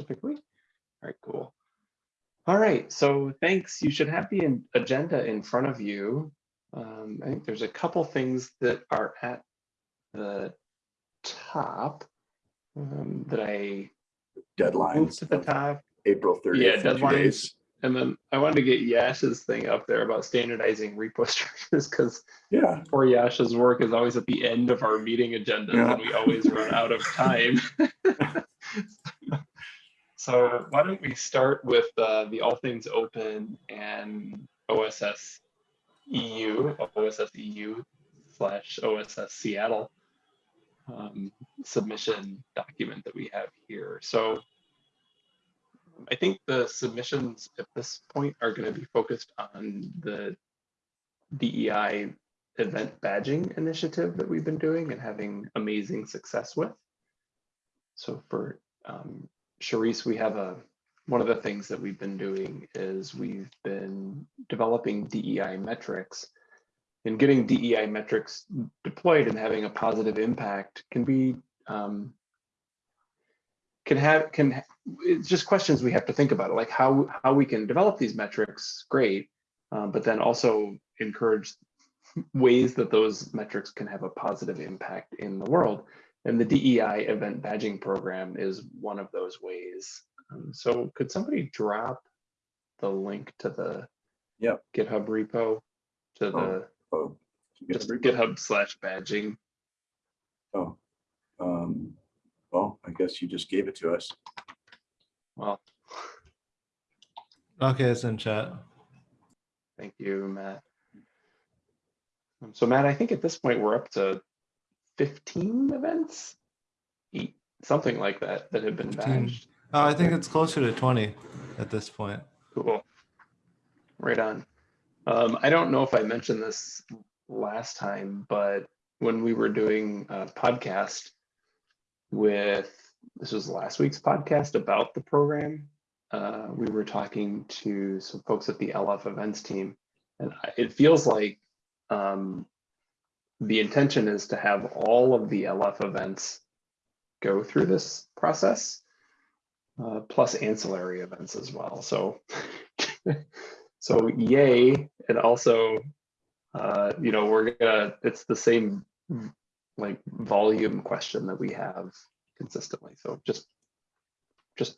typically. All right, cool. All right, so thanks. You should have the agenda in front of you. Um, I think there's a couple things that are at the top um, that I Deadlines, to the top. April 30th. Yeah, deadlines. And then I wanted to get Yash's thing up there about standardizing repo structures because Yeah, poor Yash's work is always at the end of our meeting agenda Yeah. and we always run out of time. so why don't we start with uh, the All Things Open and OSS EU, OSS EU slash OSS Seattle um, submission document that we have here. So I think the submissions at this point are going to be focused on the DEI event badging initiative that we've been doing and having amazing success with. So for um, Sharice, we have a, one of the things that we've been doing is we've been developing DEI metrics. And getting DEI metrics deployed and having a positive impact can be um, can have can it's just questions we have to think about like how how we can develop these metrics great um, but then also encourage ways that those metrics can have a positive impact in the world and the DEI event badging program is one of those ways um, so could somebody drop the link to the Yep. GitHub repo to the oh. just get- GitHub slash badging Oh, um, well, I guess you just gave it to us. well Okay, it's in chat. Thank you, Matt. Um, So Matt, I think at this point we're up to 15 events, Eight- something like that, that have been 15. badged. Oh, I think it's closer to 20 at this point. Cool. Right on. Um, I don't know if I mentioned this last time, but when we were doing a podcast with, this was last week's podcast about the program, uh, we were talking to some folks at the LF events team. And it feels like um, the intention is to have all of the LF events go through this process uh, plus ancillary events as well. So, so yay, and also, uh, you know, we're gonna. It's the same like volume question that we have consistently. So just, just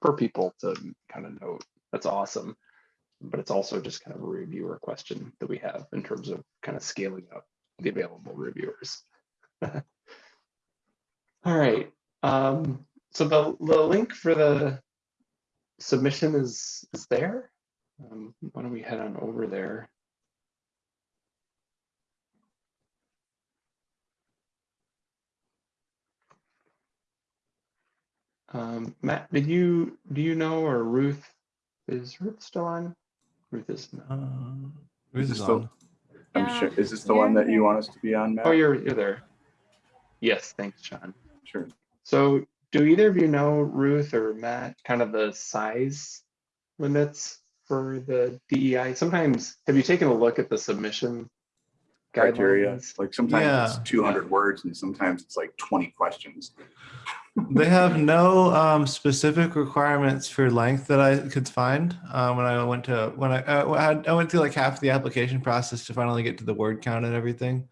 for people to kind of note, that's awesome. But it's also just kind of a reviewer question that we have in terms of kind of scaling up the available reviewers. All right. Um, so the, the link for the submission is, is there. Um, why don't we head on over there? Um, Matt, did you, do you know, or Ruth, is Ruth still on? Ruth is not. Uh, Ruth this is the- on. I'm Yeah, sure, is this the one that you want us to be on, Matt? Oh, you're, you're there. Yes, thanks, Sean. Sure. So do either of you know, Ruth or Matt, kind of the size limits for the DEI? Sometimes, have you taken a look at the submission Criteria, guidelines? like sometimes it's Yeah. two hundred words and sometimes it's like twenty questions. They have no um, specific requirements for length that I could find um, when I went to when I, uh, I went through like half the application process to finally get to the word count and everything.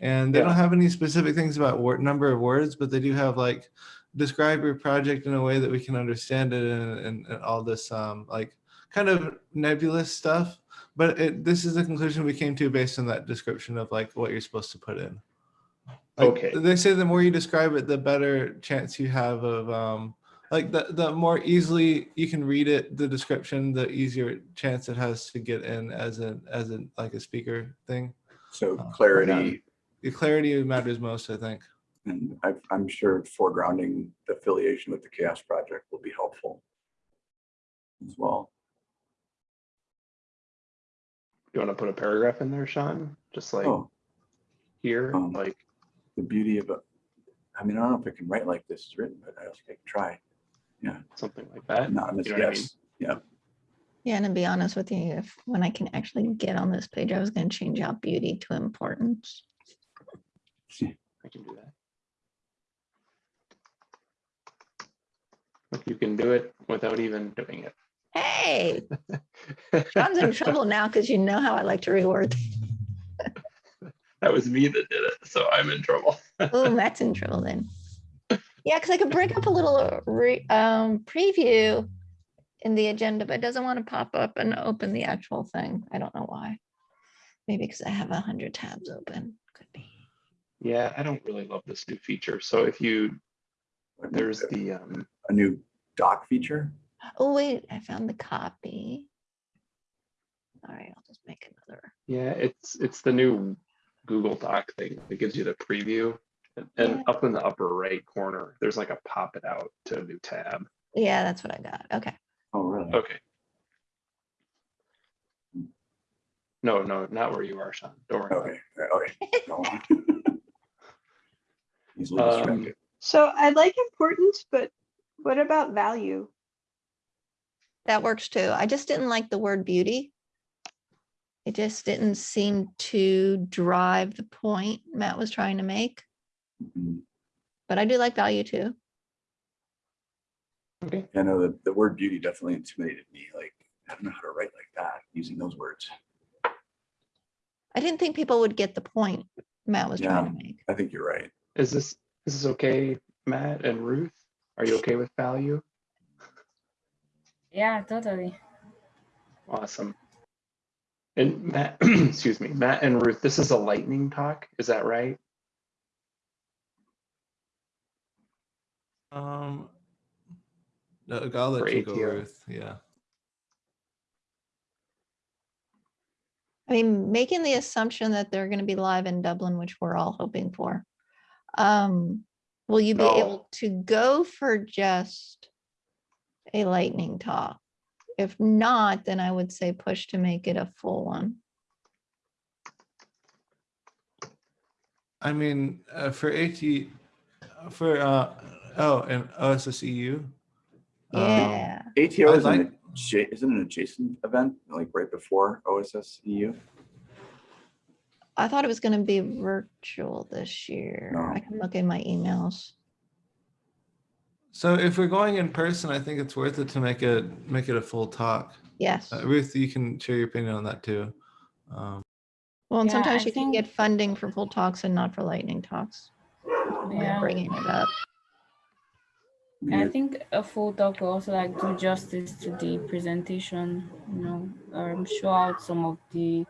And they Yeah. don't have any specific things about word number of words, but they do have like describe your project in a way that we can understand it and, and, and all this um, like kind of nebulous stuff. But it, this is the conclusion we came to based on that description of like what you're supposed to put in. Like, Okay. They say the more you describe it, the better chance you have of um like the the more easily you can read it, the description, the easier chance it has to get in as an as an like a speaker thing. So Oh, clarity, The clarity matters most, I think. and I, I'm sure foregrounding the affiliation with the CHAOSS Project will be helpful as well. You want to put a paragraph in there, Sean? Just like Oh, here, um, like, the beauty of it. I mean, I don't know if I can write like this is written, but I think I can try. Yeah. Something like that. Anonymous, You know what I mean? yes. Yeah, and to be honest with you, if when I can actually get on this page, I was going to change out beauty to importance. See, I can do that. You can do it without even doing it. Hey, John's in trouble now because you know how I like to reword. That was me that did it, so I'm in trouble. Oh, Matt's in trouble then. Yeah, because I could bring up a little uh, re, um, preview in the agenda, but it doesn't want to pop up and open the actual thing. I don't know why. Maybe because I have a hundred tabs open. Could be. Yeah, I don't really love this new feature. So if you, there's the, um, A new doc feature? Oh, wait, I found the copy. All right, I'll just make another. yeah, it's, it's the new Google Doc thing that gives you the preview. And- And Yeah. up in the upper right corner, there's like a pop it out to a new tab. Yeah, that's what I got. Okay. Oh, really? Okay. No, no, not where you are, Sean. Don't worry. about. Okay, okay. go on. Easily Um. So I like importance, but what about value? That works too. I just didn't like the word beauty. It just didn't seem to drive the point Matt was trying to make, Mhm. but I do like value too. Okay, I know that the word beauty definitely intimidated me. Like, I don't know how to write like that using those words. I didn't think people would get the point Matt was trying to make. I think you're right. is this, is this okay, Matt and Ruth? Are you okay with value? Yeah, totally. Awesome. And Matt, excuse me, Matt and Ruth, this is a lightning talk, is that right? Um, no, I'll For let you go, Ruth. Yeah. I mean, making the assumption that they're going to be live in Dublin, which we're all hoping for. Um, will you be No. able to go for just a lightning talk? If not, then I would say push to make it a full one. I mean, uh, for AT, for, uh, oh, and OSSEU. um, Yeah, ATO is an, like- adja- isn't an adjacent event, like right before OSS EU? I thought it was gonna be virtual this year. I can look in my emails. So if we're going in person, I think it's worth it to make it, make it a full talk. Yes. Uh, Ruth, you can share your opinion on that too. Um, Well, and Yeah, sometimes I you can get funding for full talks and not for lightning talks. We're Yeah. Bringing it up. I think a full talk will also like do justice to the presentation, you know, um, show out some of the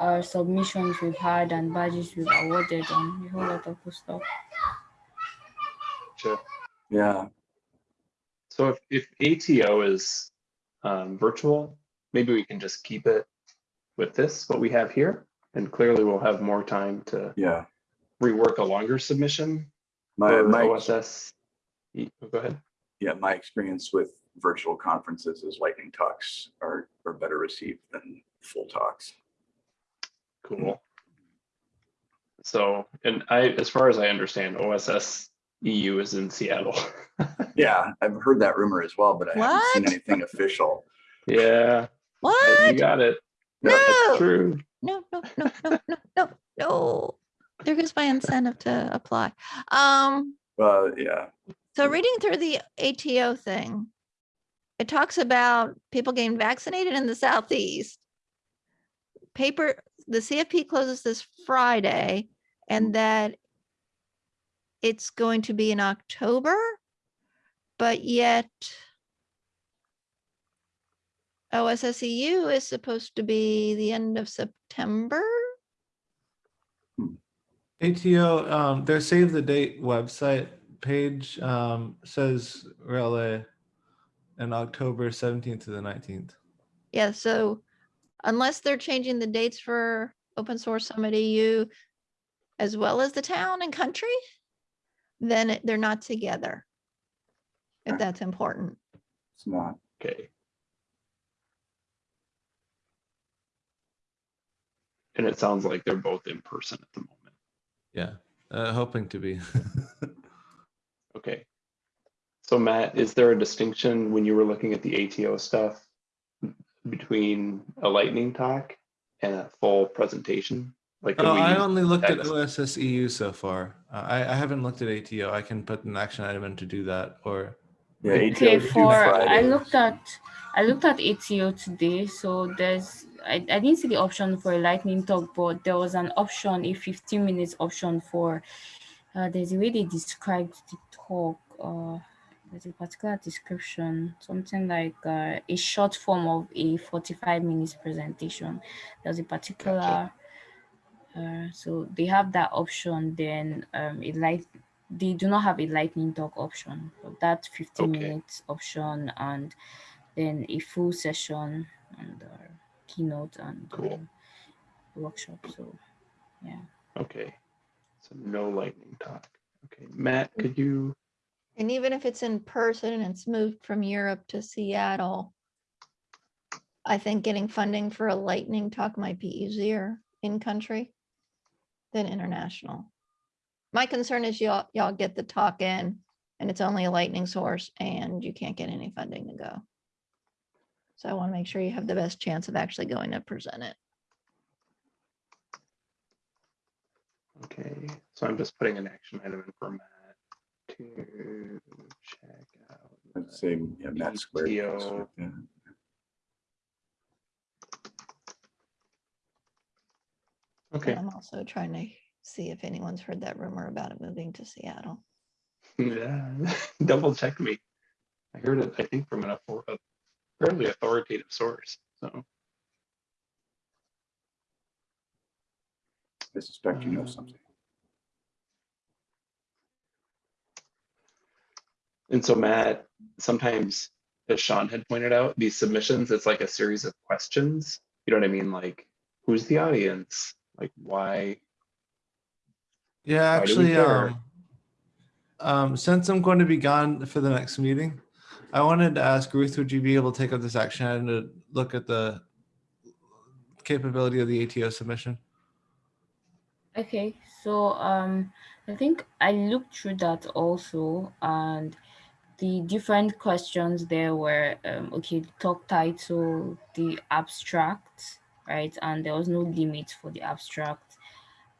uh, submissions we've had and badges we've awarded and a whole lot of good stuff. Sure. Yeah, So if, if ATO is um, virtual, maybe we can just keep it with this, what we have here. And clearly we'll have more time to yeah. rework a longer submission My, my, OSS. E- Go ahead. yeah, my experience with virtual conferences is lightning talks are, are better received than full talks. Cool. So, and I, as far as I understand, OSS EU is in Seattle. Yeah, I've heard that rumor as well, but I haven't seen anything official. Yeah, but you got it. No. That's true. No, no, no, no, no, no, no. There goes my incentive to apply. Um, Well, yeah, so reading through the ATO thing, it talks about people getting vaccinated in the southeast. Paper, the CFP closes this Friday and that it's going to be in October, but yet OSSEU is supposed to be the end of September. ATO, um, their save the date website page, um, says Raleigh in October seventeenth to the nineteenth. Yeah, so unless they're changing the dates for Open Source Summit EU as well as the town and country, then it- they're not together. If that's important. it's not. Okay. And it sounds like they're both in person at the moment. Yeah, uh, hoping to be. Okay. So Matt, is there a distinction when you were looking at the ATO stuff between a lightning talk and a full presentation? Like, Oh, I only looked at text? OSS EU so far. Uh, I, I haven't looked at ATO. I can put an action item in to do that or Yeah, Okay, ATO Okay, is due for I looked at I looked at ATO today, so there's I, I didn't see the option for a lightning talk, but there was an option, a 15 minutes option for uh, there's a way they described the talk. Uh, there's a particular description, something like uh, a short form of a 45 minutes presentation. There's a particular uh, so they have that option. Then um, it light they do not have a lightning talk option, but that 15 Okay. minutes option and then a full session and uh, keynote and Cool. um, workshop. So yeah. Okay. So no lightning talk. Okay, Matt, could you, And even if it's in person and it's moved from Europe to Seattle, I think getting funding for a lightning talk might be easier in country than international. My concern is y'all, y'all get the talk in and it's only a lightning source and you can't get any funding to go. So I want to make sure you have the best chance of actually going to present it. okay, so I'm just putting an action item in for Matt to check out. I'd say, yeah, Matt Square. PTO. Yeah. Okay, And I'm also trying to see if anyone's heard that rumor about it moving to Seattle. yeah, double check me. I heard it, I think from an author- a fairly authoritative source, so. I suspect you know Um, something. And so Matt, sometimes, as Sean had pointed out, these submissions, it's like a series of questions. You know what I mean? Like, who's the audience? Like, why? Yeah, Why actually, care? um, um, since I'm going to be gone for the next meeting, I wanted to ask Ruth, would you be able to take up this action item to look at the capability of the ATO submission? Okay, so um, I think I looked through that also, and the different questions there were um, okay, the talk title, the abstract, right, and there was no limit for the abstract,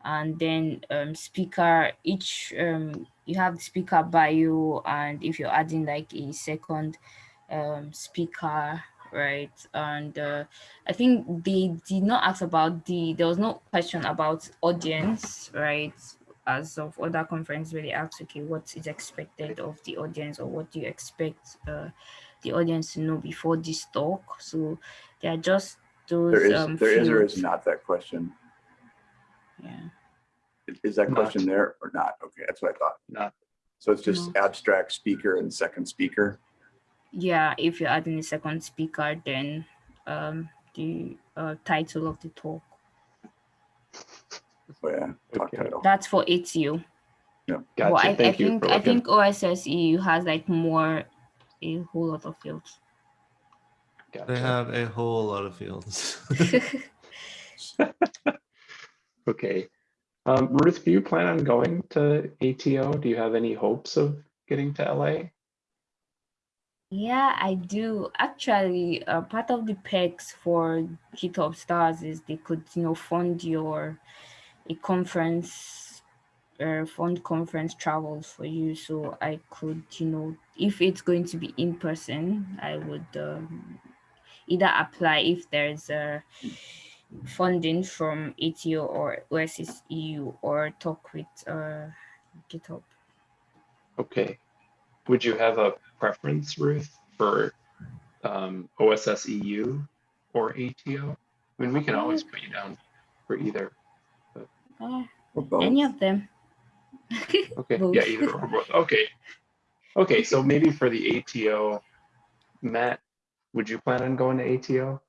and then um, speaker. Each um, you have the speaker bio, and if you're adding like a second um, speaker, right, and uh, I think they did not ask about the, there was no question about audience, right? As of other conference they asked, okay, what is expected of the audience or what do you expect uh, the audience to know before this talk? So they are just those There is, um, there is or is not that question. Yeah. Is- Is that Not. question there or not? Okay, that's what I thought. Not, So it's just abstract speaker and second speaker. yeah, if you're adding a second speaker, then um, the uh, title of the talk. Oh, yeah, talk Okay. title. That's for ATU. gotcha, Well, I, I thank you think I think OSS EU has like more, a whole lot of fields. They have a whole lot of fields. Okay. Um, Ruth, do you plan on going to ATO? Do you have any hopes of getting to LA? yeah, I do. Actually, uh, part of the perks for GitHub Stars is they could, you know, fund your a conference, uh, fund conference travels for you. So I could, you know, if it's going to be in person, I would um, either apply if there's a funding from ATO or OSS EU or talk with uh, GitHub. Okay. Would you have a preference, Ruth, for um, OSS EU or ATO? I mean, we can always put you down for either. Uh, any of them. Okay, Both. yeah, either or both. Okay. Okay, so maybe for the ATO, Matt, would you plan on going to ATO?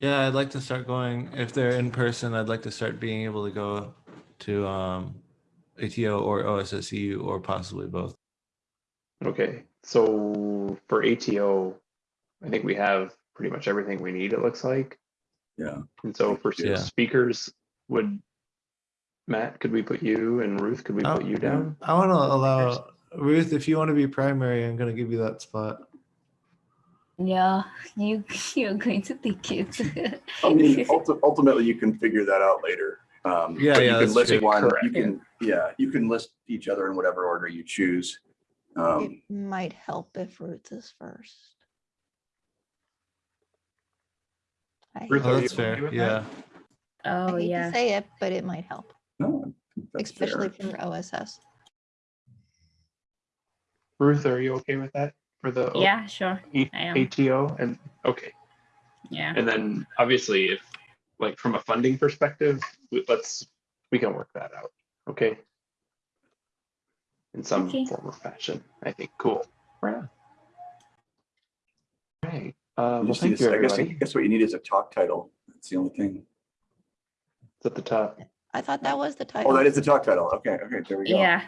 Yeah, I'd like to start going, if they're in person, I'd like to start being able to go to um, ATO or OSSU or possibly both. Okay, so for ATO, I think we have pretty much everything we need, it looks like. Yeah, And so for Yeah. speakers, would, Matt, could we put you and Ruth, could we Oh, put you down? I want to allow Ruth, if you want to be primary, I'm going to give you that spot. Yeah, you you're going to take it. I mean, ulti- ultimately, you can figure that out later. Um, Yeah, yeah, you can list true. one, you Correct. can, yeah, you can list each other in whatever order you choose. Um, It might help if Ruth is first. Ruth, Oh, that's fair. with that? Yeah. I Oh, hate to yeah. say it, but it might help, no, I think that's especially fair. for OSS. Ruth, are you okay with that for the Yeah, sure. E- I. ATO? And, okay. Yeah. And then obviously if, like, from a funding perspective, let's, we can work that out, okay? In some Okay. form or fashion, I think, cool. Right on. Right, uh, well, just need thank to- you, I guess, I guess what you need is a talk title. That's the only thing. It's at the top. I thought that was the title. Oh, that is the talk title. Okay, okay, there we go. Yeah.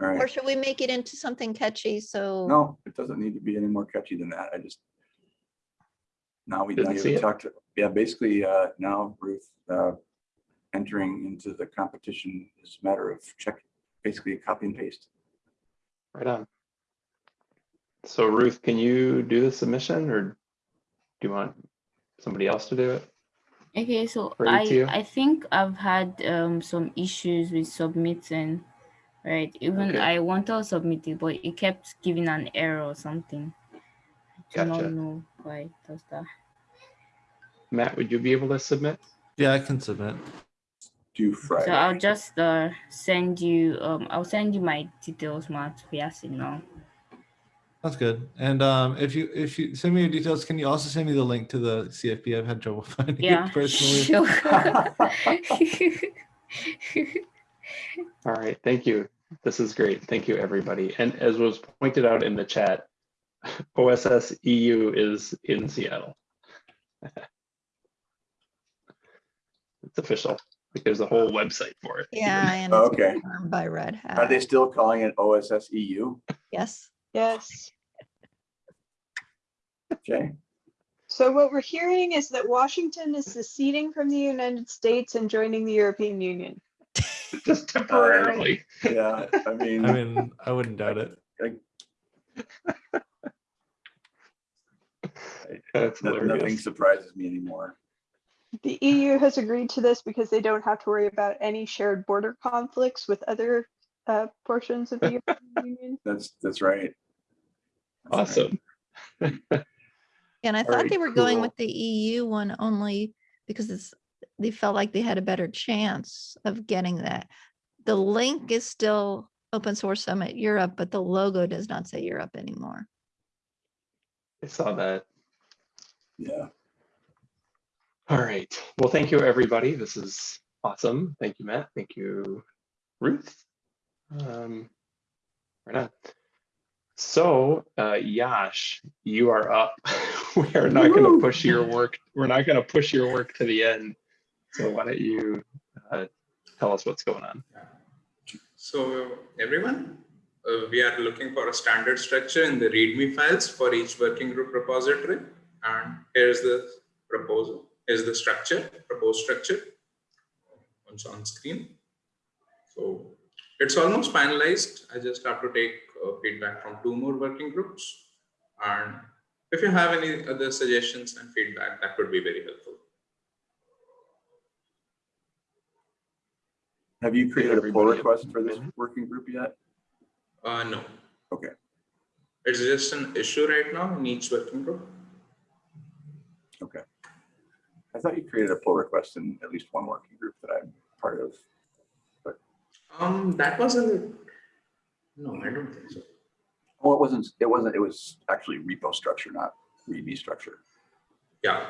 All Or right. should we make it into something catchy? So No, it doesn't need to be any more catchy than that. I just. Now we, now Didn't you see have it. talked, to yeah, basically, uh, now Ruth, uh, entering into the competition is a matter of check, basically a copy and paste. Right on. So Ruth, can you do the submission or do you want somebody else to do it? Okay, so For I ATO? I think I've had um some issues with submitting, right? Even Okay. I wanted to submit it, but it kept giving an error or something. I do Gotcha. not know why it does that. Matt, would you be able to submit? Yeah, I can submit. Due So I'll just uh send you um I'll send you my details, Matt, via signal. That's good. And um, if you if you send me your details, can you also send me the link to the CFP? I've had trouble finding Yeah, it personally. sure. All right, thank you. This is great. Thank you, everybody. And as was pointed out in the chat, OSS EU is in Seattle. It's official. Like there's a whole website for it. yeah, and it's okay. confirmed by Red Hat. Are they still calling it OSS EU? Yes. Yes. Okay, So what we're hearing is that Washington is seceding from the United States and joining the European Union. Just temporarily. yeah, I mean. I mean, I wouldn't doubt it. That's no- Nothing surprises me anymore. The EU has agreed to this because they don't have to worry about any shared border conflicts with other uh, portions of the European Union. That's, that's right. That's right. Awesome. And I All thought right, they were going with the EU one only because it's, they felt like they had a better chance of getting that. The link is still Open Source Summit Europe, but the logo does not say Europe anymore. I saw that. Yeah, All right. Well, thank you, everybody. This is awesome. Thank you, Matt. Thank you, Ruth. Um, right on. So, uh, Yash, you are up. we are not going to push your work. We're not going to push your work to the end. So, why don't you uh, tell us what's going on? So everyone, uh, we are looking for a standard structure in the README files for each working group repository. And here's the proposal, here's the structure, proposed structure. Once on screen. So it's almost finalized. I just have to take uh, feedback from two more working groups. And if you have any other suggestions and feedback, that would be very helpful. Have you created a pull request for this working group yet? Uh, no. Okay. It's just an issue right now in each working group. Okay. I thought you created a pull request in at least one working group that I'm part of. But Um, that wasn't. no, I don't think so. Well, it wasn't, it wasn't, it was actually repo structure, not README structure. Yeah,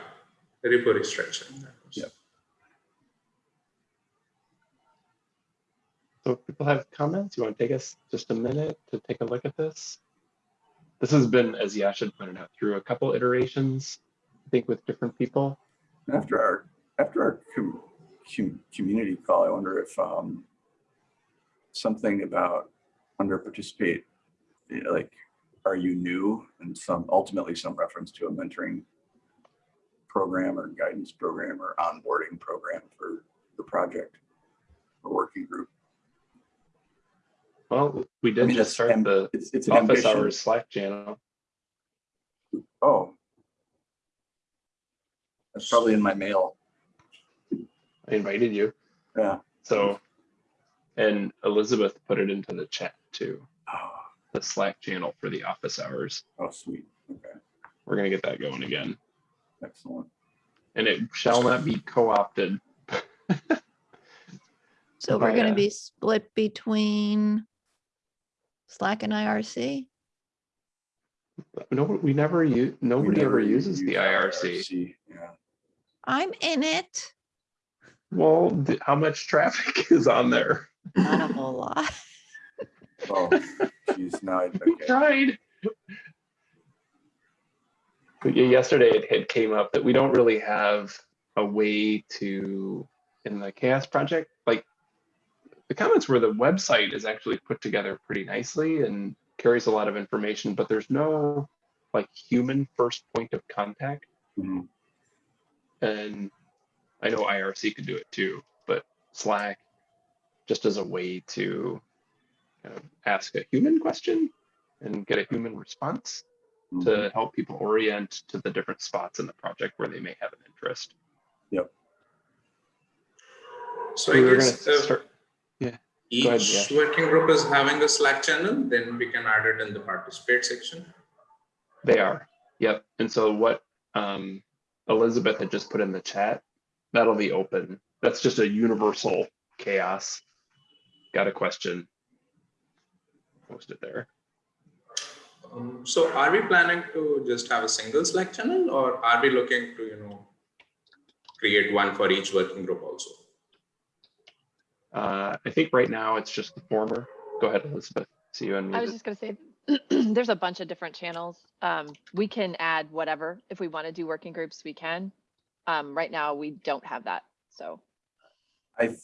repo restructuring. that was- Yep. So, if people have comments. You want to take us just a minute to take a look at this? This has been, as Yash had pointed out, through a couple iterations, I think, with different people. After our, after our com- com- community call, I wonder if um, something about under participate, you know, like, are you new? And some, ultimately some reference to a mentoring program or guidance program or onboarding program for the project or working group. Well, we I did mean, just start am- the It's, it's office ambition. hours Slack channel. Oh. That's probably in my mail. I invited you. Yeah. So, and Elizabeth put it into the chat too. Oh, the Slack channel for the office hours. Oh, sweet. Okay, We're gonna get that going again, excellent. and it shall not be co-opted. So we're gonna uh, be split between Slack and IRC? No, we never use. We Nobody ever never uses the use IRC. Yeah, I'm in it. Well, th- how much traffic is on there? Not a whole lot. oh, geez, now I, We okay. tried. But yeah, yesterday it had came up that we don't really have a way to, in the CHAOSS project, like the comments where the website is actually put together pretty nicely and carries a lot of information, but there's no like human first point of contact. Mhm. And I know IRC could do it too, but Slack just as a way to kind of ask a human question and get a human response Mhm. to help people orient to the different spots in the project where they may have an interest. Yep. So We I were gonna guess uh, start, each go ahead, working group is having a Slack channel, then we can add it in the participate section. they are, yep. And so what um, Elizabeth had just put in the chat, that'll be open. That's just a universal CHAOSS. Got a question? Post it there. Um, So are we planning to just have a single Slack channel or are we looking to, you know, create one for each working group also? Uh, I think right now it's just the former. Go ahead, Elizabeth. See you I was just gonna say, there's a bunch of different channels. Um, we can add whatever. If we want to do working groups, we can. Um, right now, we don't have that, so. I,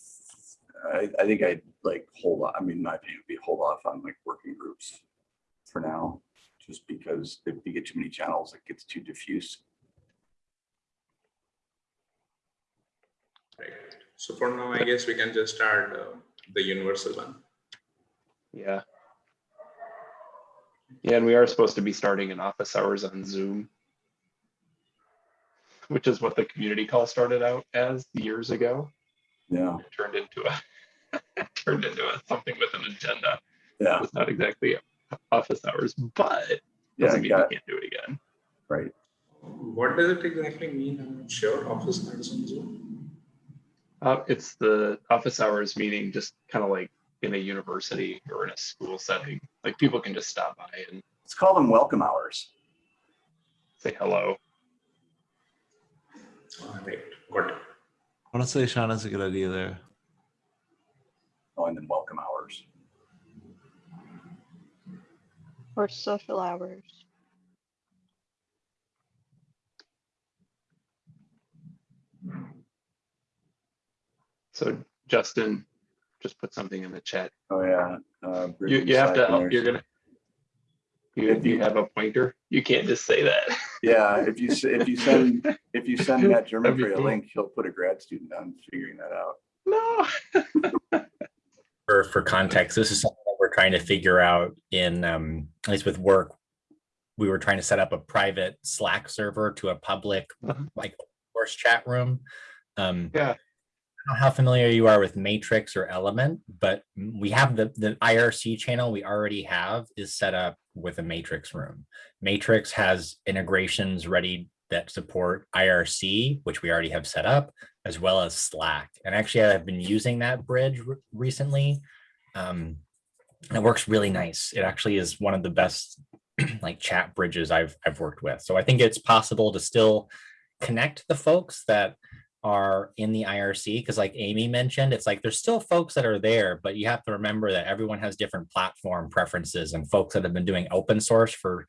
I, I think I'd like hold on, I mean, my opinion would be hold off on like working groups for now, just because if you get too many channels, it gets too diffuse. Right. So for now, I guess we can just add uh, the universal one. Yeah. Yeah, and we are supposed to be starting in office hours on Zoom. Which is what the community call started out as years ago. Yeah, It turned into a turned into a something with an agenda. yeah, It's not exactly office hours, but yeah, doesn't mean got we can't do it again. right. What does it exactly mean? I'm not sure. Office hours on Zoom. Uh, it's the office hours meeting just kind of like in a university or in a school setting. Like people can just stop by and Let's call them welcome hours. say hello. All right, got it. I want to say Sean has a good idea there. Oh, and then welcome hours. Or social hours. So Justin, just put something in the chat. Oh, yeah. uh, You, you have to, help- you're gonna. You, you have a pointer? You can't just say that. Yeah, if you, if you send, if you send Matt That'd be German a cool. link, he'll put a grad student on figuring that out. No. for for context, this is something that we're trying to figure out in um, at least with work. We were trying to set up a private Slack server to a public Mhm. like course chat room. Um, Yeah. Know how familiar you are with Matrix or Element, but we have the the IRC channel we already have is set up with a Matrix room. Matrix has integrations ready that support IRC, which we already have set up, as well as Slack. And actually, I've been using that bridge re- recently. Um, and it works really nice. It actually is one of the best like chat bridges I've I've worked with. So I think it's possible to still connect the folks that are in the IRC because like Amy mentioned, it's like there's still folks that are there, but you have to remember that everyone has different platform preferences and folks that have been doing open source for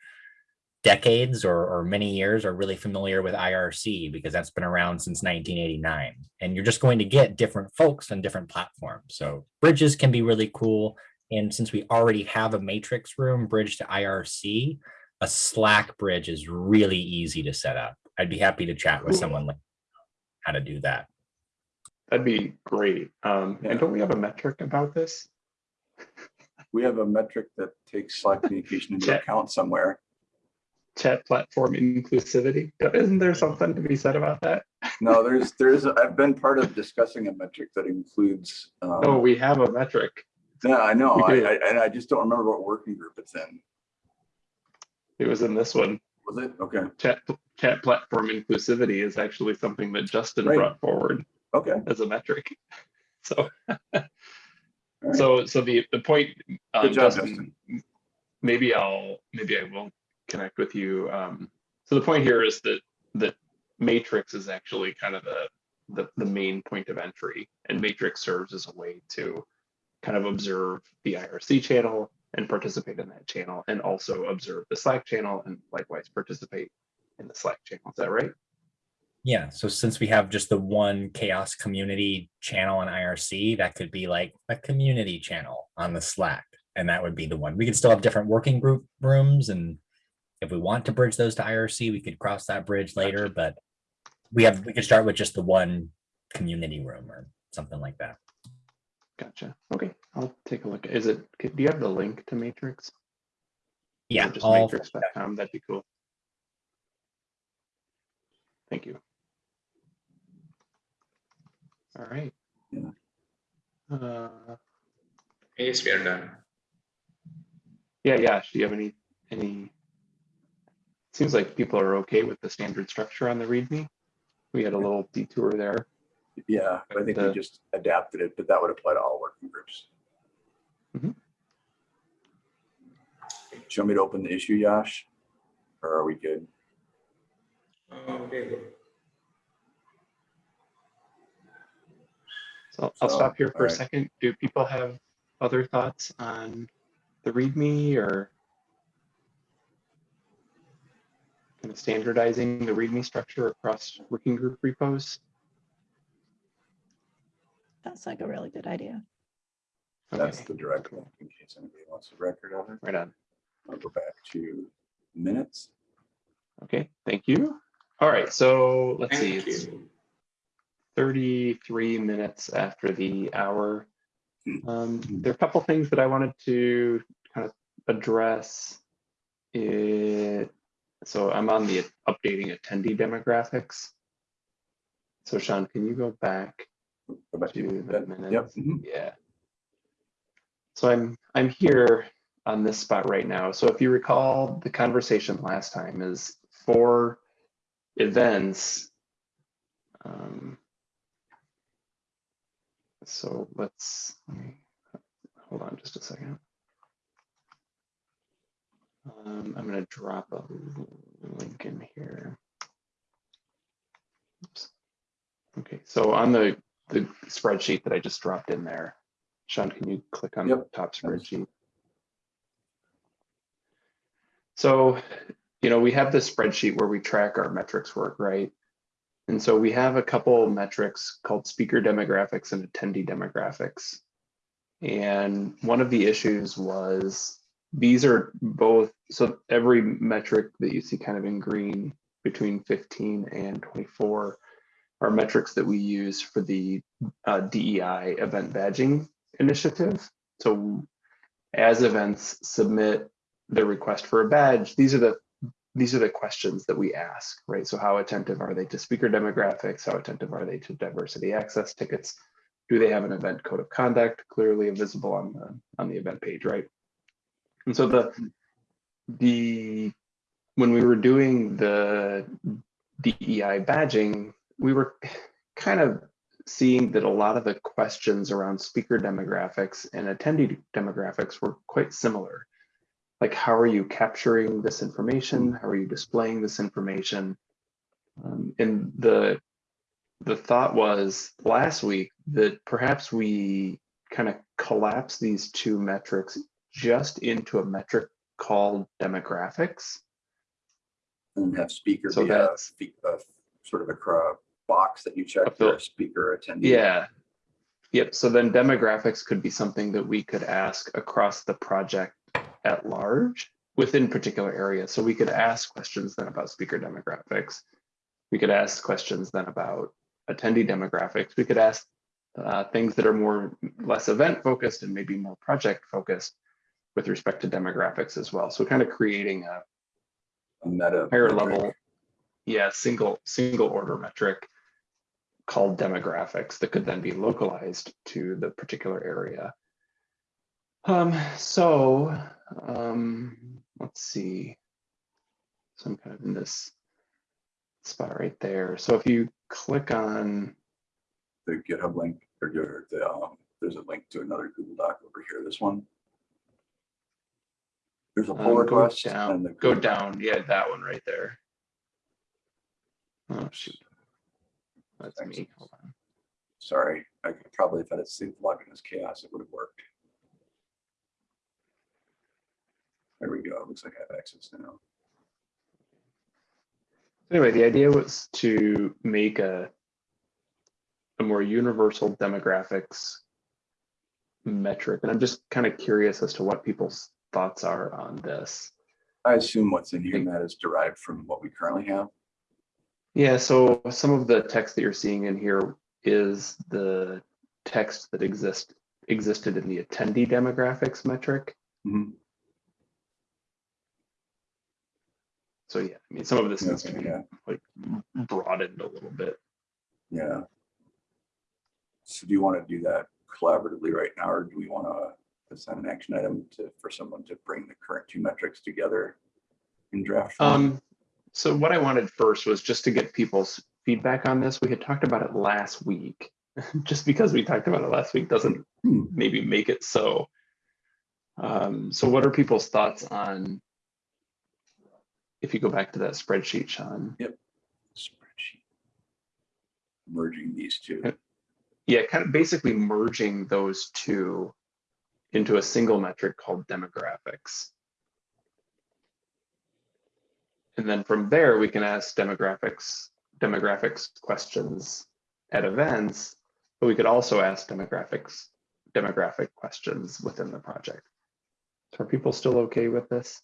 decades or, or many years are really familiar with IRC because that's been around since 1989. And you're just going to get different folks on different platforms. So bridges can be really cool. And since we already have a matrix room bridge to IRC, a Slack bridge is really easy to set up. I'd be happy to chat with someone like how to do that. That'd be great. Um, Yeah. and don't we have a metric about this? We have a metric that takes Slack communication into Chat. account somewhere. Chat platform inclusivity? Isn't there something to be said about that? No, there's, there's, I've been part of discussing a metric that includes. um, Oh, we have a metric. Yeah, I know, I. I, and I just don't remember what working group it's in. It was in this one. Was it? Okay, Chat, chat platform inclusivity is actually something that Justin Right. brought forward okay. as a metric. So, right. so, so the, the point, um, Good job, Justin, maybe I'll, maybe I will connect with you. Um, so the point here is that, that matrix is actually kind of the, the, the main point of entry and matrix serves as a way to kind of observe the IRC channel and participate in that channel and also observe the Slack channel and likewise participate in the Slack channel. Is that right? Yeah, so since we have just the one CHAOSS community channel on IRC, that could be like a community channel on the Slack. And that would be the one. We could still have different working group rooms and if we want to bridge those to IRC, we could cross that bridge later, but we have, we could start with just the one community room or something like that. Gotcha. Okay, I'll take a look. Is it, do you have the link to Matrix? Or Yeah, Just all, matrix.com, that'd be cool. Thank you. All right. Yeah. Uh, Yes, we are done. yeah, yeah, do you have any, any? Seems like people are okay with the standard structure on the README. We had a little detour there. Yeah, I think we just adapted it, but that would apply to all working groups. Mhm. Do you want me to open the issue, Yash? Or are we good? Okay, good. So I'll So, stop here for a alright. second. Do people have other thoughts on the README or kind of standardizing the README structure across working group repos? Sounds like a really good idea. That's Okay, the direct link in case anybody wants a record of it. right on. I'll go back to minutes. Okay, thank you. All right, so let's see, Thank it's you. 33 minutes after the hour. Um, there are a couple things that I wanted to kind of address. It, so I'm on the updating attendee demographics. So Sean, can you go back Go back to the that. minutes? Yep. mhm. Yeah. So I'm I'm here on this spot right now. So if you recall, the conversation last time is for events. Um, so let's let me, hold on just a second. Um, I'm going to drop a link in here. Oops. Okay, so on the the spreadsheet that I just dropped in there, Sean, can you click on the top spreadsheet? So, you know, we have this spreadsheet where we track our metrics work, right? And so we have a couple metrics called speaker demographics and attendee demographics. And one of the issues was these are both, so every metric that you see kind of in green between 15 and 24 are metrics that we use for the uh, DEI event badging initiative. So as events submit their request for a badge, these are the these are the questions that we ask, right? So how attentive are they to speaker demographics? How attentive are they to diversity access tickets? Do they have an event code of conduct clearly visible on the on the event page, right? And so the the when we were doing the DEI badging, we were kind of seeing that a lot of the questions around speaker demographics and attendee demographics were quite similar. Like, how are you capturing this information? How are you displaying this information? Um, and the the thought was last week that perhaps we kind of collapse these two metrics just into a metric called demographics. And have speaker So be that's- fe- a sort of a box that you check for speaker attendee. Yeah. Yep. So then demographics could be something that we could ask across the project at large within particular areas. So we could ask questions then about speaker demographics. We could ask questions then about attendee demographics. We could ask uh, things that are more less event focused and maybe more project focused with respect to demographics as well. So kind of creating a A meta. higher metric. level, yeah, single single order metric called demographics that could then be localized to the particular area. Um, so, um, let's see. So I'm kind of in this spot right there. So if you click on, The GitHub link or the, um, there's a link to another Google Doc over here, this one. There's a um, pull go request down, and the. go down. Yeah, that one right there. Oh, shoot. That's me. Hold on. Sorry, I could probably, if I had saved login as CHAOSS, it would have worked. There we go. Looks like I have access now. Anyway, the idea was to make a a more universal demographics metric, and I'm just kind of curious as to what people's thoughts are on this. I assume what's in here, Matt, is derived from what we currently have. Yeah, so some of the text that you're seeing in here is the text that exist existed in the attendee demographics metric. Mhm. So yeah, I mean, some of this needs to be yeah. like broadened a little bit. Yeah. So do you want to do that collaboratively right now, or do we want to assign an action item to, for someone to bring the current two metrics together in draft? form? Um, so what I wanted first was just to get people's feedback on this. We had talked about it last week. just because we talked about it last week doesn't Hmm. maybe make it so. Um, so what are people's thoughts on if you go back to that spreadsheet, Sean? Yep, spreadsheet. Merging these two. Yeah, kind of basically merging those two into a single metric called demographics. And then from there, we can ask demographics, demographics questions at events, but we could also ask demographics, demographic questions within the project. So are people still okay with this?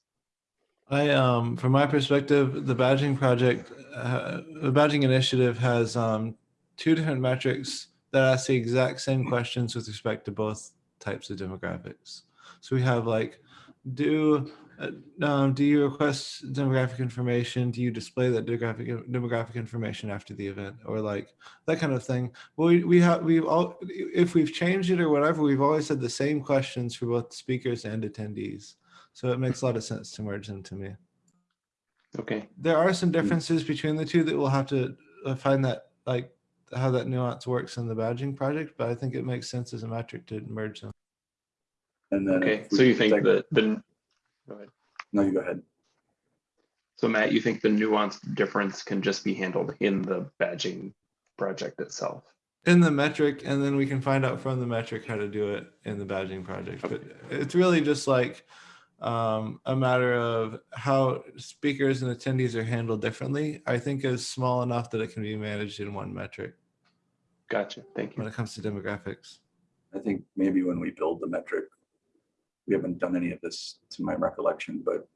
I, um, from my perspective, the badging project, uh, the badging initiative has, um, two different metrics that ask the exact same questions with respect to both types of demographics. So we have like, do, um, do you request demographic information? Do you display that demographic, demographic information after the event or like that kind of thing? Well, we, we have, we've all, if we've changed it or whatever, we've always had the same questions for both speakers and attendees. So it makes a lot of sense to merge them to me. Okay, There are some differences between the two that we'll have to uh, find that like how that nuance works in the badging project, but I think it makes sense as a metric to merge them. And then. okay. So you think that the, go ahead. No, you go ahead. So Matt, you think the nuanced difference can just be handled in the badging project itself? In the metric, and then we can find out from the metric how to do it in the badging project. But it's really just like um, a matter of how speakers and attendees are handled differently. I think is small enough that it can be managed in one metric Gotcha, thank you. when it comes to demographics. I think maybe when we build the metric, we haven't done any of this to my recollection, but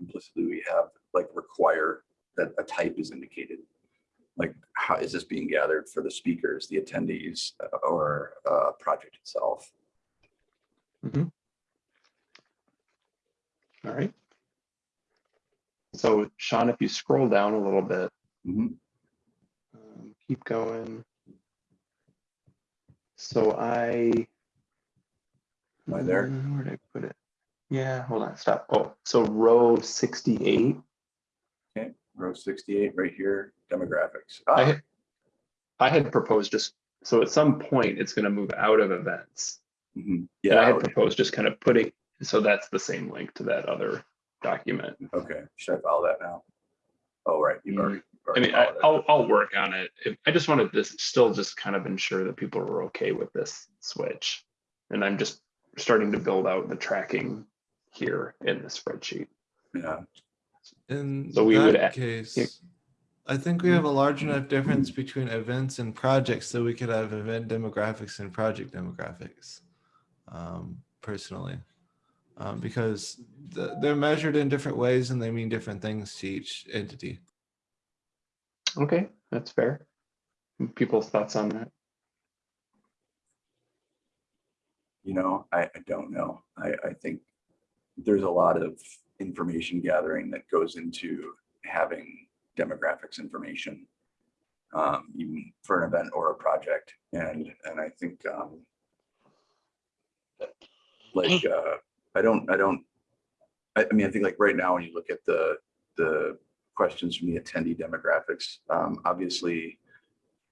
implicitly we have like require that a type is indicated. Like, how is this being gathered for the speakers, the attendees, uh, or uh, project itself? All right. So Sean, if you scroll down a little bit, Mhm. um, keep going. So I. Am I there? Where did I put it? Yeah, hold on, stop. Oh, so row sixty-eight. Okay, row sixty-eight right here, demographics. I Ah, had, I had proposed just, so at some point, it's gonna move out of events. mhm. And I had proposed just kind of putting, so that's the same link to that other document. okay. Should I follow that now? Oh, right, you've Mm, already. I already mean, I, followed it. I'll, I'll work on it. I just wanted to still just kind of ensure that people were okay with this switch. And I'm just starting to build out the tracking here in the spreadsheet. Yeah, In So we would that a- yeah. case, I think we have a large enough difference between events and projects so we could have event demographics and project demographics. Um, personally, um, because th- they're measured in different ways and they mean different things to each entity. Okay, that's fair. People's thoughts on that? You know, I, I don't know. I, I think there's a lot of information gathering that goes into having demographics information, um, even for an event or a project. And, and I think, um, like, uh, I don't, I don't, I, I mean, I think like right now, when you look at the, the questions from the attendee demographics, um, obviously,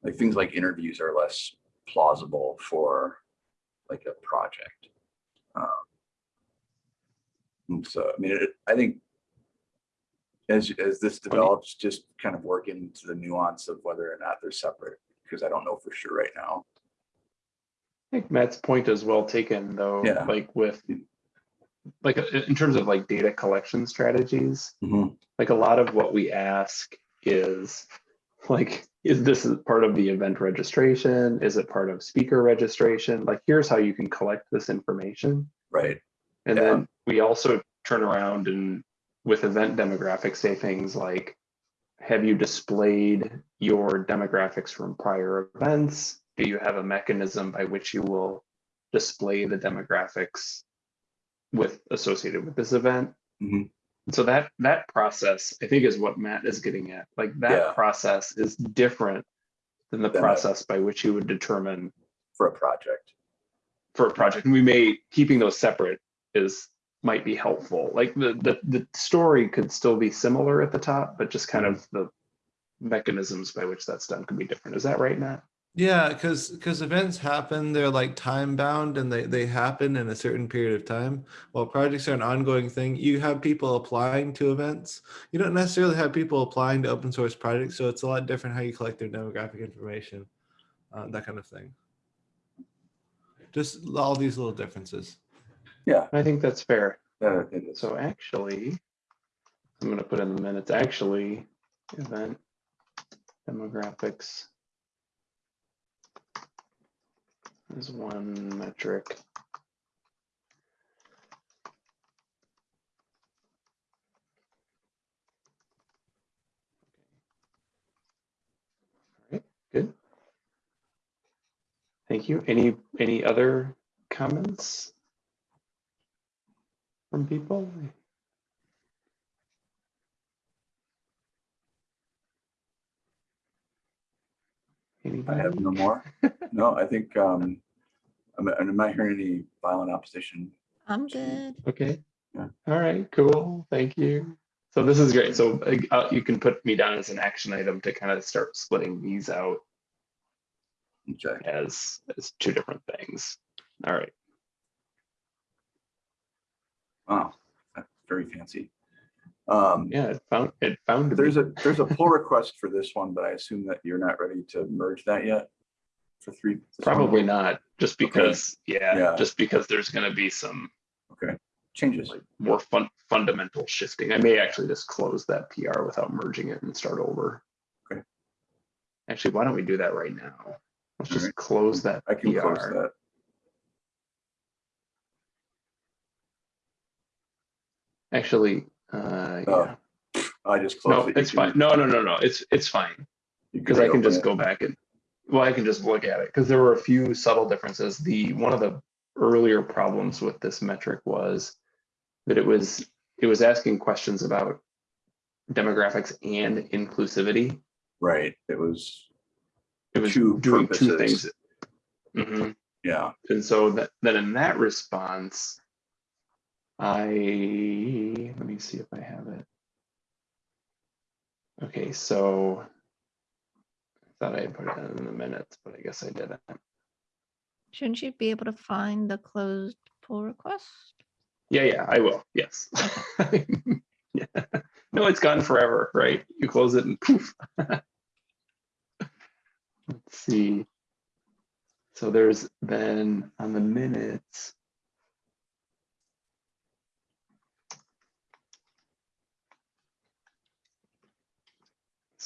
like things like interviews are less plausible for like a project. Um, and so, I mean, it, I think as, as this develops, just kind of work into the nuance of whether or not they're separate, because I don't know for sure right now. I think Matt's point is well taken, though, Yeah. like with, like, in terms of like data collection strategies, Mhm. like a lot of what we ask is, like, is this part of the event registration? Is it part of speaker registration? Like, here's how you can collect this information. Right, And Yeah. then we also turn around and with event demographics, say things like, have you displayed your demographics from prior events? Do you have a mechanism by which you will display the demographics with associated with this event? Mhm. So that that process, I think, is what Matt is getting at. Like that Yeah. process is different than the Than a- process by which you would determine for a project. for a project. And we may keeping those separate is might be helpful. Like the the the story could still be similar at the top, but just kind mm-hmm. of the mechanisms by which that's done could be different. Is that right, Matt? Yeah, because because events happen, they're like time bound and they they happen in a certain period of time. While projects are an ongoing thing, you have people applying to events. You don't necessarily have people applying to open source projects, so it's a lot different how you collect their demographic information, uh, that kind of thing. Just all these little differences. Yeah, I think that's fair. uh. So actually, I'm gonna put in the minutes, actually, event demographics is one metric. Good. Thank you. Any, any other comments? From people? I have no more. No, I think, um, I'm, I'm not hearing any violent opposition. I'm good. Okay. Yeah. All right, cool. Thank you. So this is great. So uh, you can put me down as an action item to kind of start splitting these out Okay, as, as two different things. All right. wow, that's very fancy. Um, Yeah, it found, it found. there's a, there's a pull request for this one, but I assume that you're not ready to merge that yet? For three? this one? Probably not, just Okay. because, yeah, Yeah. just because there's gonna be some Okay, changes. like more fun, fundamental shifting. I may actually just close that PR without merging it and start over. Okay. Actually, why don't we do that right now? Let's just Alright. close that I can close that. Actually, uh, yeah, I just closed no, it. It's fine. No, no, no, no, it's, it's fine. Because I can just it. go back and, well, I can just look at it, because there were a few subtle differences. The, one of the earlier problems with this metric was that it was, it was asking questions about demographics and inclusivity. Right, it was, It was Two doing two purposes. things. Mhm. yeah, And so that, then in that response, I, let me see if I have it. Okay, so I thought I had put it in the minutes, but I guess I didn't. Shouldn't you be able to find the closed pull request? Yeah, yeah, I will. Yes. yeah. No, it's gone forever, right? You close it and poof. Let's see. So there's been on the minutes.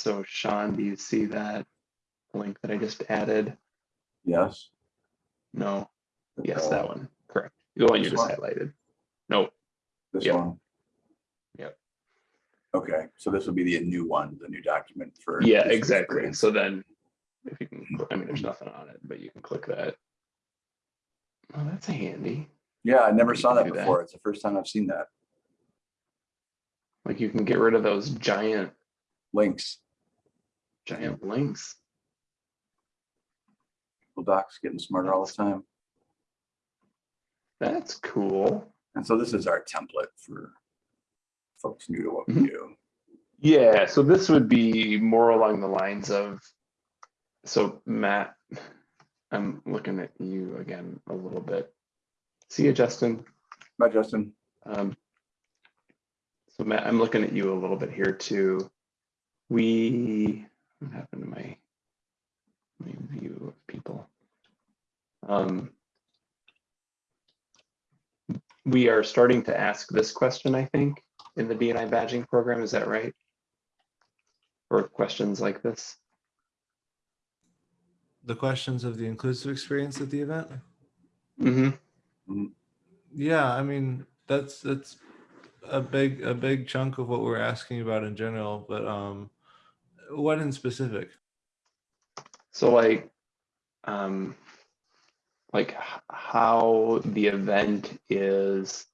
So Sean, do you see that link that I just added? yes. No. Yes, that one. Correct. The one you this just one? highlighted. No, This Yep. one? Yep. Okay, so this will be the new one, the new document for. Yeah, this exactly. experience. So then, if you can, I mean, there's nothing on it, but you can click that. Oh, that's handy. Yeah, I never you saw can that do that. before. It's the first time I've seen that. Like you can get rid of those giant, Links, giant links. Well, Docs getting smarter all the time. That's cool. And so this is our template for folks new to what we Mhm. do. Yeah, so this would be more along the lines of, so Matt, I'm looking at you again a little bit. See you, Justin. Bye, Justin. Um, so Matt, I'm looking at you a little bit here too. We, what happened to my, my view of people? Um, we are starting to ask this question, I think, in the BNI badging program. Is that right? Or questions like this? The questions of the inclusive experience at the event. Mm-hmm. Yeah, I mean, that's, that's a big, a big chunk of what we're asking about in general, but um, what in specific? So like, um, like how the event is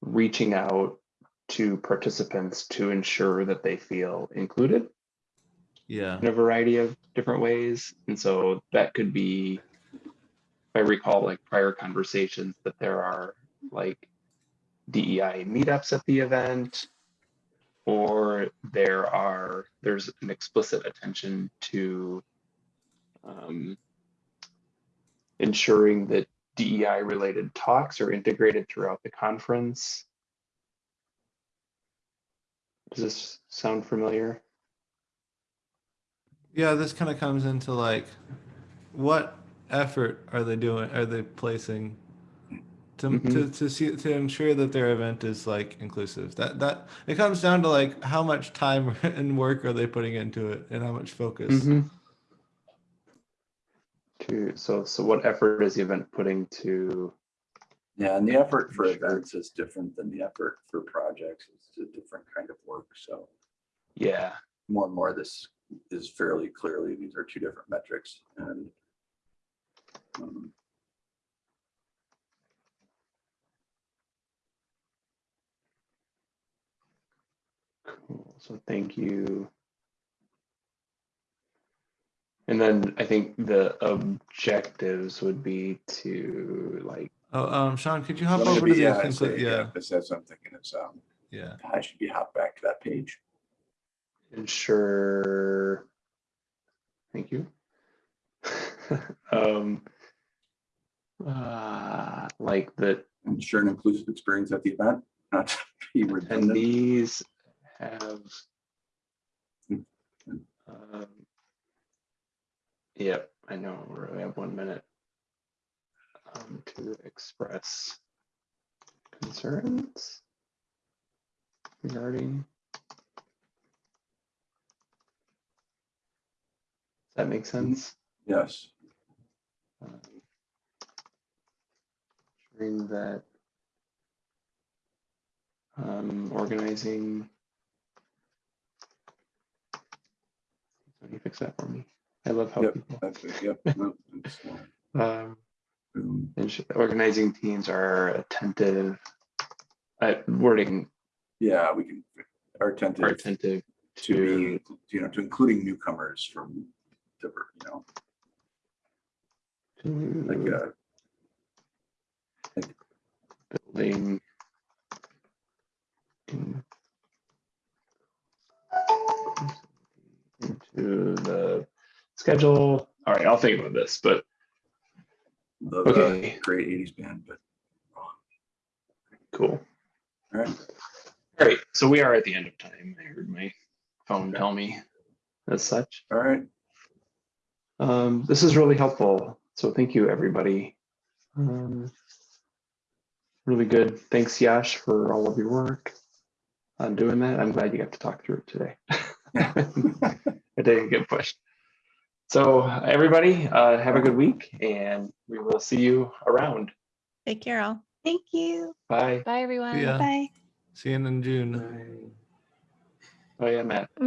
reaching out to participants to ensure that they feel included Yeah, in a variety of different ways. And so that could be, if I recall like prior conversations that there are like DEI meetups at the event, or there are, there's an explicit attention to um, ensuring that DEI related talks are integrated throughout the conference. Does this sound familiar? yeah, this kind of comes into like, what effort are they doing, are they placing to, to, Mhm. to see, to ensure that their event is like inclusive? That, that, it comes down to like, how much time and work are they putting into it and how much focus? Mhm. To, so, so what effort is the event putting to, Yeah, and the effort for Sure. events is different than the effort for projects. It's a different kind of work. So yeah, more and more this is fairly clearly, these are two different metrics and um, cool. So thank you. And then I think the objectives would be to like, Oh, um, Sean, could you hop so over to the, yeah, conclu- say, yeah, This has something in its, um, yeah. I should be hop back to that page. ensure. Thank you. um, uh, like that Ensure an inclusive experience at the event, not to be redundant. attendees have. Mm. Um, yep, I know, we only have one minute. Um, to express concerns regarding. Does that make sense? Yes, Um, Ensuring that um, organizing. Can you fix that for me? I love how Yep. people, that's it, yep. no, uh, um, organizing teams are attentive. Uh, wording Yeah, we can, are attentive. are attentive to to, being, you know, to including newcomers from different, you know, like, to uh, building. in- Into the schedule. All right, I'll think about this, but the, Okay. great eighties band, but, cool. all right. All right, so we are at the end of time. I heard my phone tell me as such. All right, Um, this is really helpful. So thank you, everybody. Um, really good. Thanks, Yash, for all of your work on doing that. I'm glad you got to talk through it today. I didn't get pushed. So everybody, uh, have a good week and we will see you around. Take care all. Thank you. Bye. Bye, everyone. Yeah. Bye. See you in June. Oh yeah, Matt. My